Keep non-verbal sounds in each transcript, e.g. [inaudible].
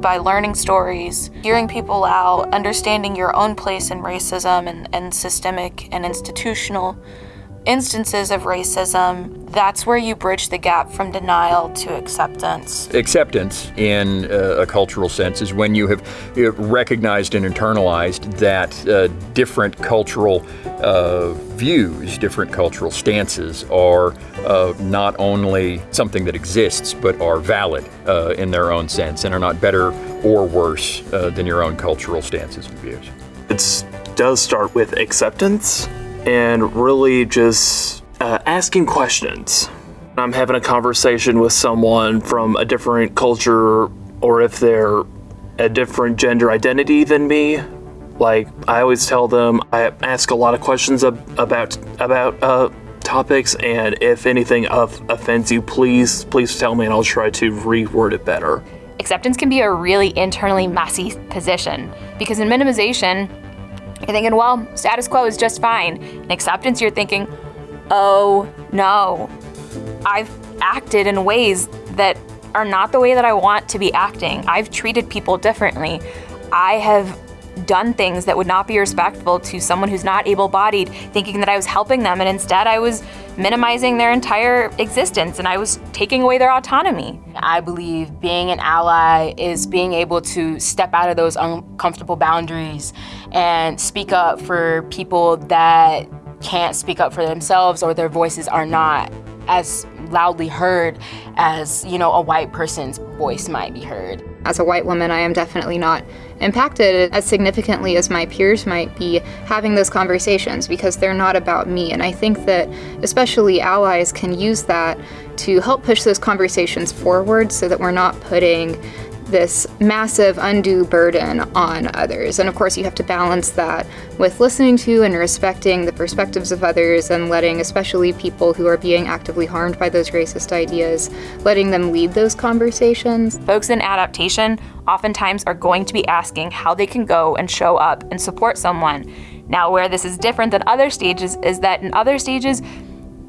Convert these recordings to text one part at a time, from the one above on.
by learning stories, hearing people out, understanding your own place in racism and, and systemic and institutional instances of racism, that's where you bridge the gap from denial to acceptance. Acceptance, in uh, a cultural sense, is when you have uh, recognized and internalized that uh, different cultural uh, views, different cultural stances are uh, not only something that exists, but are valid uh, in their own sense and are not better or worse than your own cultural stances and views. It does start with acceptance and really just uh, asking questions. I'm having a conversation with someone from a different culture or if they're a different gender identity than me. Like I always tell them, I ask a lot of questions ab about about uh, topics, and if anything of offends you, please please tell me, and I'll try to reword it better. Acceptance can be a really internally messy position because in minimization, you're thinking, well, status quo is just fine. In acceptance, you're thinking, oh no, I've acted in ways that are not the way that I want to be acting. I've treated people differently. I have done things that would not be respectful to someone who's not able-bodied, thinking that I was helping them, and instead I was minimizing their entire existence and I was taking away their autonomy. I believe being an ally is being able to step out of those uncomfortable boundaries and speak up for people that can't speak up for themselves or their voices are not as loudly heard as, you know, a white person's voice might be heard. As a white woman, I am definitely not impacted as significantly as my peers might be having those conversations because they're not about me. And I think that especially allies can use that to help push those conversations forward so that we're not putting this massive undue burden on others. And of course you have to balance that with listening to and respecting the perspectives of others and letting especially people who are being actively harmed by those racist ideas, letting them lead those conversations. Folks in adaptation oftentimes are going to be asking how they can go and show up and support someone. Now where this is different than other stages is that in other stages,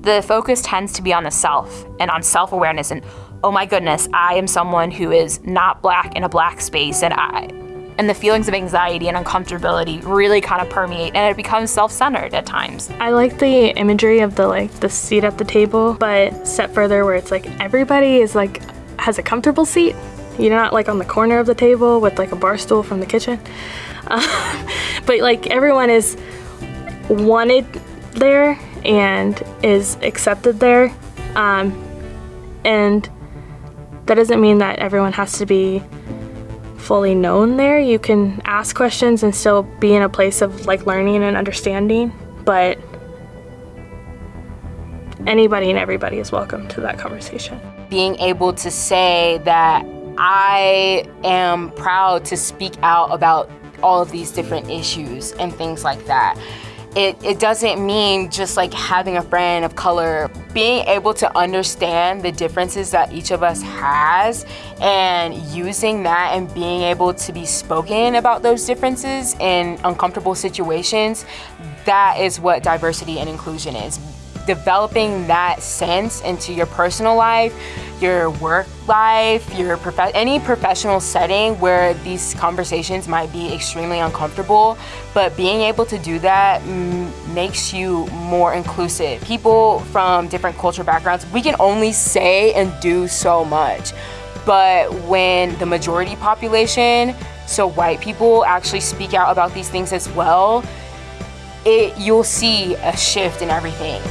the focus tends to be on the self and on self-awareness and oh my goodness, I am someone who is not black in a black space and I and the feelings of anxiety and uncomfortability really kind of permeate and it becomes self-centered at times. I like the imagery of the like the seat at the table, but step further where it's like everybody is like has a comfortable seat. You're not like on the corner of the table with like a bar stool from the kitchen. Uh, [laughs] but like everyone is wanted there and is accepted there. Um, and that doesn't mean that everyone has to be fully known there. You can ask questions and still be in a place of like learning and understanding, but anybody and everybody is welcome to that conversation. Being able to say that I am proud to speak out about all of these different issues and things like that it, it doesn't mean just like having a friend of color. Being able to understand the differences that each of us has and using that and being able to be spoken about those differences in uncomfortable situations, that is what diversity and inclusion is developing that sense into your personal life, your work life, your prof any professional setting where these conversations might be extremely uncomfortable, but being able to do that makes you more inclusive. People from different cultural backgrounds, we can only say and do so much. But when the majority population, so white people actually speak out about these things as well, it, you'll see a shift in everything.